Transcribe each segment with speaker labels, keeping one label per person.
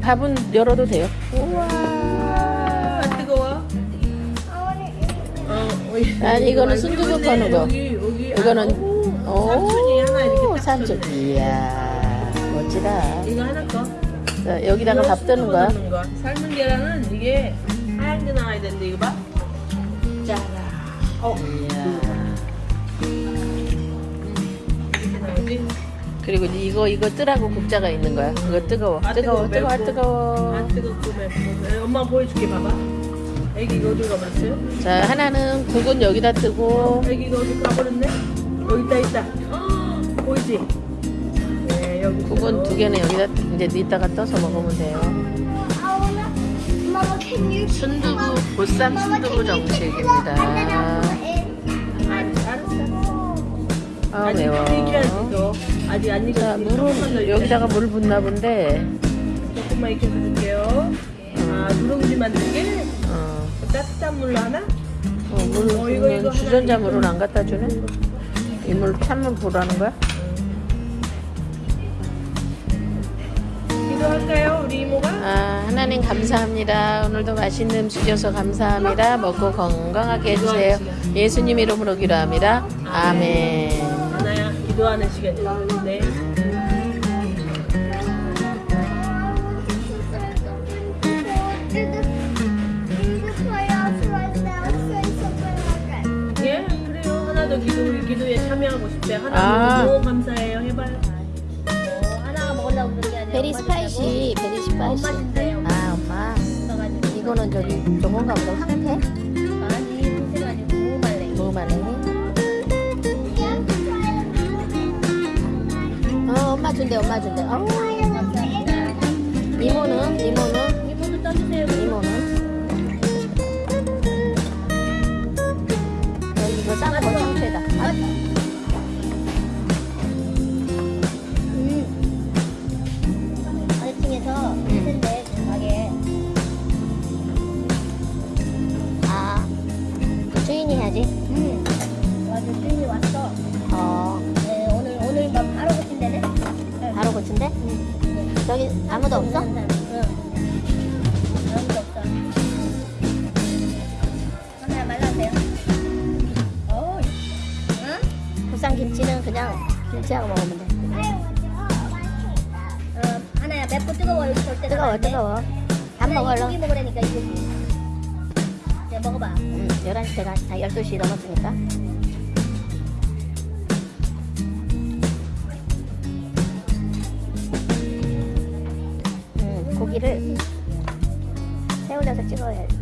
Speaker 1: 밥은 열어도 돼요. 우와.
Speaker 2: 안 뜨거워? 어.
Speaker 1: 아니, 이거는 순두부 퍼는 거.
Speaker 2: 여기 여기
Speaker 1: 이거는
Speaker 2: 아, 오, 삼촌이 하나 이렇게 오딱
Speaker 1: 삼촌. 이야 멋지다.
Speaker 2: 이거 하나 거.
Speaker 1: 자, 여기다가
Speaker 2: 이거
Speaker 1: 밥 뜨는 거야.
Speaker 2: 거. 삶은 계란은 이게 하얀 게 나와야 되는데 이거 봐. 짜라. 어.
Speaker 1: 이야. 그리고 이거 이거 뜨라고 국자가 있는 거야. 이거 뜨거워.
Speaker 2: 아,
Speaker 1: 뜨거워.
Speaker 2: 뜨거워,
Speaker 1: 뜨거워. 뜨거워.
Speaker 2: 안 뜨겁고 맵고. 엄마 보여줄게 봐봐. 애기 이거 어디 가봤어요?
Speaker 1: 자, 하나는 국은 여기다 뜨고
Speaker 2: 애기 이거 어디 가버렸네? 여기 있다 있다. 헉, 보이지? 네 여기
Speaker 1: 국은 두 개는 여기다 이제 이따가 떠서 먹으면 돼요. 순두부 보쌈 순두부 정식입니다.
Speaker 2: 알았어.
Speaker 1: 아
Speaker 2: 아직
Speaker 1: 매워.
Speaker 2: 아직 안
Speaker 1: 자,
Speaker 2: 익었어.
Speaker 1: 물은 여기다가 물 붓나 본데.
Speaker 2: 조금만 익혀줄게요. 아 누룽지 만들게
Speaker 1: 어,
Speaker 2: 따뜻한 물로 하나?
Speaker 1: 어, 물
Speaker 2: 어, 이거, 이거
Speaker 1: 주전자 물은 안 갖다 주네. 이 물 찬물 부라는 거야?
Speaker 2: 기도할까요 우리 이모가?
Speaker 1: 아, 하나님 감사합니다. 오늘도 맛있는 음식 줘서 감사합니다. 먹고 건강하게 해주세요. 예수님 이름으로 기도합니다. 아멘.
Speaker 2: 기도하는 시간이야. 네. 예 그래요 하나 더 기도 기도에 참여하고 싶대. 하나
Speaker 1: 아.
Speaker 2: 너무 감사해요 해봐요.
Speaker 3: 하나가 먹으려고 그런 게 아니라
Speaker 1: very
Speaker 3: 엄마
Speaker 1: spicy, very. spicy.
Speaker 3: 엄마 준대요.
Speaker 1: 아, 엄마. 이거는 저기 저건가 보다. 황태? 준대, 엄마 준대. 어, 이모는? 이모는?
Speaker 3: 이모도 떠주세요.
Speaker 1: 이모는? 여기 이거 싸는 저기 아무도 없어?
Speaker 3: 응. 아무도 없어. 하나 말라세요. 어. 응?
Speaker 1: 부산 김치는 그냥 김치하고 먹으면 돼.
Speaker 3: 어, 하나야 맵고 뜨거워 여기 절대
Speaker 1: 뜨거워. 뜨거워. 밥 먹어,
Speaker 3: 이 고기
Speaker 1: 얼른.
Speaker 3: 먹으라니까 이 고기. 이제 먹어봐.
Speaker 1: 음, 11시가 다 12시 넘었으니까. 새 올려서 찍어야 돼.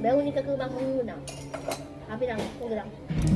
Speaker 3: 매우니까 막 먹는구나. 밥이랑 고기랑.